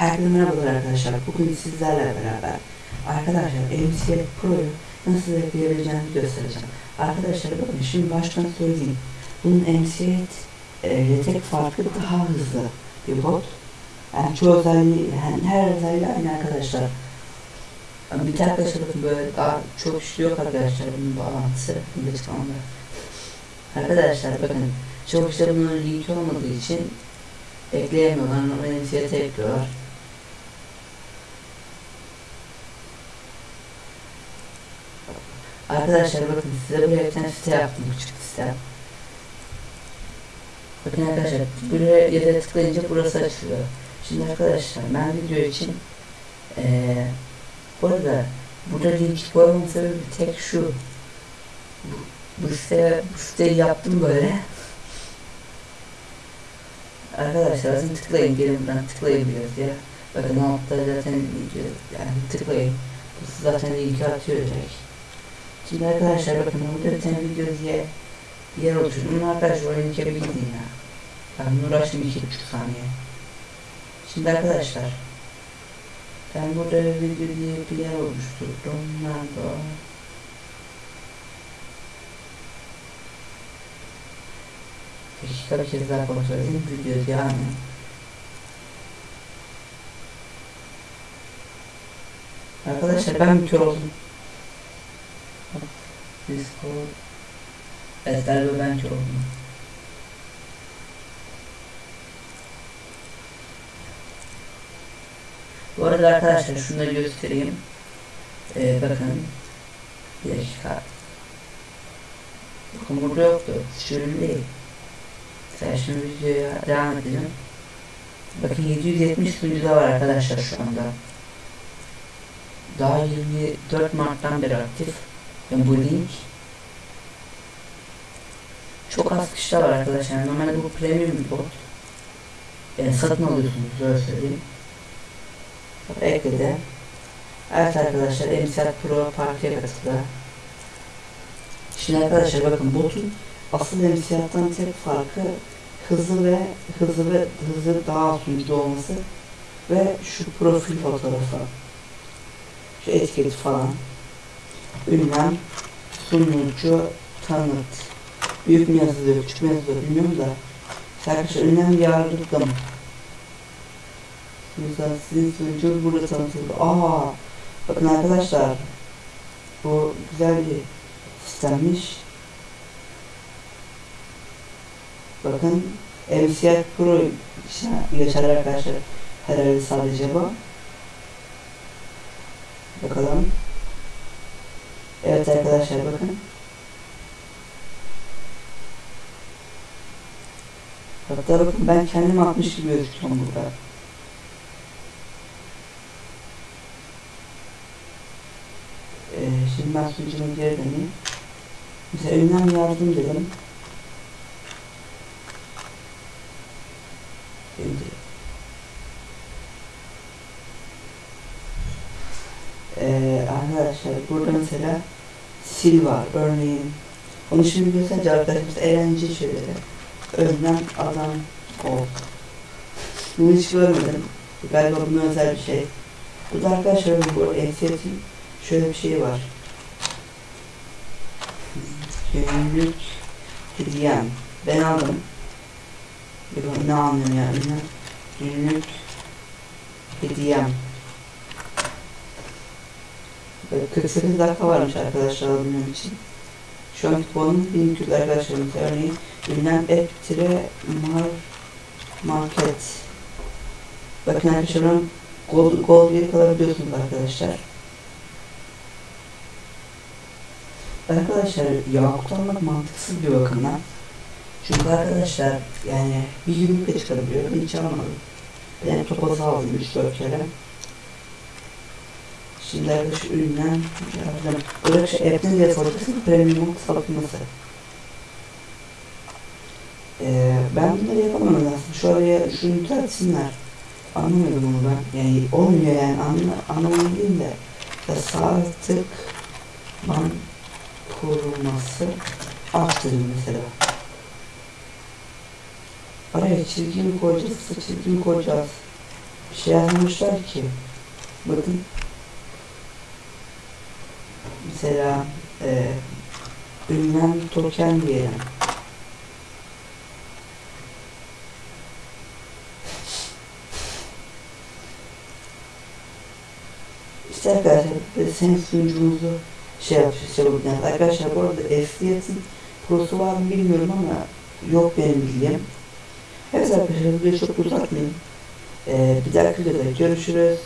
Herkese merhabalar arkadaşlar. Bugün sizlerle beraber arkadaşlar MCF Pro'yu nasıl ekleyebileceğinizi göstereceğim. Arkadaşlar bakın şimdi baştan söyleyeyim. Bunun MCF e, tek farkı daha hızlı bir bot. Yani çoğu özelliği, yani her özelliği aynı arkadaşlar. Bir de arkadaşlar böyle daha çok şey yok arkadaşlar bunun bağlantısı. Lütfen onları. Arkadaşlar bakın çok işte bunun linki olmadığı için ekleyemiyorlar. Ama MCF'e ekliyorlar. Arkadaşlar bakın size buraya bir tane site yaptım küçük site. Bakın arkadaşlar buraya ya da tıklayınca burası açılıyor. Şimdi arkadaşlar ben video için ee, bu arada burada link koymamın sebebi tek şu. Bu, bu site, bu siteyi yaptım böyle. Arkadaşlar zaten tıklayın gelin buradan tıklayın biraz ya. Bakın altta zaten yani tıklayın. Bu zaten linki atıyor direkt. Şimdi arkadaşlar bakın burada bir tane video diye yer oluşturdum. Arkadaşlar bir gidin ya. Ben uğraştım iki buçuk saniye. Şimdi arkadaşlar ben burada video diye bir yer oluşturdum. Nerede? Dakika kez daha kontrol edeyim. Video yani. Arkadaşlar ben bir kör oldum. Discord. Evet galiba ben kör oldum. Bu arada arkadaşlar şunu da göstereyim. Ee, bakın. Bir dakika. Bakın burada yoktu. Şöyle değil. Sen şimdi videoya devam edelim. Bakın 770 videoda var arkadaşlar şu anda. Daha 24 Mart'tan beri aktif. Yani bu link çok az kişiler var arkadaşlar. Normalde bu premium bir bot. Yani satın alıyorsunuz öyle söyleyeyim. Ekledi. Evet arkadaşlar MCR Pro partiye katıldı. Şimdi arkadaşlar bakın botun asıl MCR'dan tek farkı hızlı ve hızlı ve hızlı daha sunucu olması ve şu profil fotoğrafı şu etiket falan ünlem sunucu tanıt büyük mü yazılıyor küçük mü yazılıyor bilmiyorum da arkadaşlar ünlem yardım Mesela sizin sunucu burada tanıtıldı. Aa, bakın arkadaşlar bu güzel bir sistemmiş. Bakın MCR Pro geçer arkadaşlar. Herhalde sadece bu. Bakalım. Evet arkadaşlar bakın. Hatta bakın ben kendim atmış gibi gözüküyorum burada. Ee, şimdi ben sunucuma geri döneyim. Mesela ünlem yardım dedim. Şimdi ee, arkadaşlar burada mesela sil var örneğin. Onu şimdi gösterince arkadaşımız eğlenceli şeyleri önlem adam ol bunu hiç görmedim. Galiba bunun özel bir şey. Burada arkadaşlar bu eksiyetin şöyle bir şey var. Günlük hediyem ben aldım. Ne anlıyorum yani günlük hediyem 48 dakika varmış arkadaşlar alabilmem için. Şu an kuponun 1200 arkadaşlarımız örneğin ünlem eptire mar market. Bakın arkadaşlar ben gold, gold bir kalabiliyorsunuz arkadaşlar. Arkadaşlar yakut almak mantıksız bir bakımdan. Çünkü arkadaşlar yani bir günlükle çıkarabiliyor. Ben hiç almadım. Ben topazı aldım 3-4 kere. Şimdi arkadaş üründen yardım. Şey app'ten diye soracaksın premium satılması. Ee, ben bunları yapamam aslında. Şöyle şunu düzeltsinler. Anlamadım onu ben. Yani olmuyor yani anla, anlamadım değil de. Ya sağ tık ban koruması arttırın mesela. Araya çizgi mi koyacağız, çizgi mi koyacağız? şey yazmışlar ki bakın mesela e, ünlem token diyelim. İşte arkadaşlar biz senin sunucumuzu şey yapacağız, şey yapacağız. Arkadaşlar bu arada FDS'in prosu var mı bilmiyorum ama yok benim bildiğim. Evet arkadaşlar videoyu çok uzatmayayım. Ee, bir dahaki videoda görüşürüz.